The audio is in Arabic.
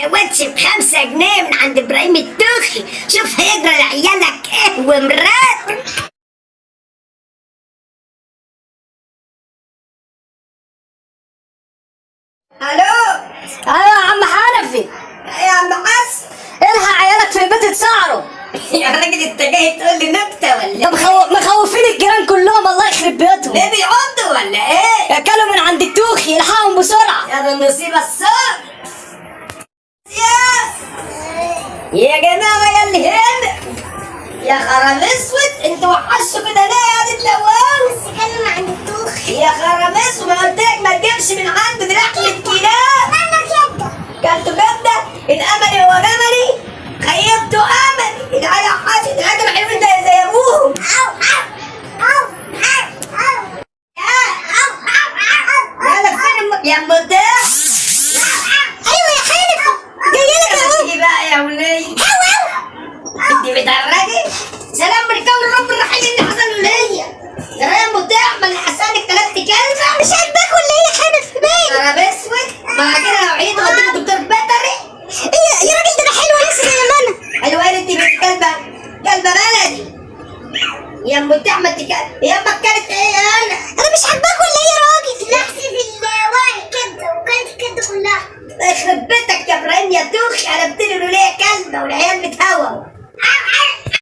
دوتش بخمسة جنيه من عند إبراهيم التوخي شوف هيجرى لعيالك إيه ومراتك ألو أيوه يا عم حنفي يا عم حسن الحق عيالك في البيت اتسعروا يا راجل انت جاي تقول لي نكتة ولا مخو... مخوفين الجيران كلهم الله يخرب بيوتهم ليه بيعضوا ولا إيه؟ اكلوا من عند التوخي الحقهم بسرعة. يا ده النصيبة الصعب يا جماعة يا اللي هنا يا خرم اسود انت وحشته كده ليه يا دي لوان بس كان ما عندتوش يا خرم اسود ما قلت لك ما تجيبش من عند دراعك الكلاب أنا جده جدته جده الاملي هو جملي خيبته املي العيال حاتم العيال حلوين انت زي ابوهم أو أو أو أو يا مدام دي مدرجه سلام بركه الرب الرحيم اللي حصل ليا ترى بتعمل حسانك ثلاث كلمة. مش عارف باكل ليا حاجة في بيتي أنا بسود مع كده لو عيد وديك دكتور بدري إيه يا راجل ده حلو يا لسه زي ما أنا حلوة انت بنت كلبة. كلبة بلدي. يا ام بتاع ما تكلم يا ام اكلت إيه أنا؟ أنا مش عارف باكل ليا راجل. نحسي في الوعي كده وكانت كده كلها. يخرب بيتك يا إبراهيم يا دوخ. أنا بتقول له ليه كلبة والعيال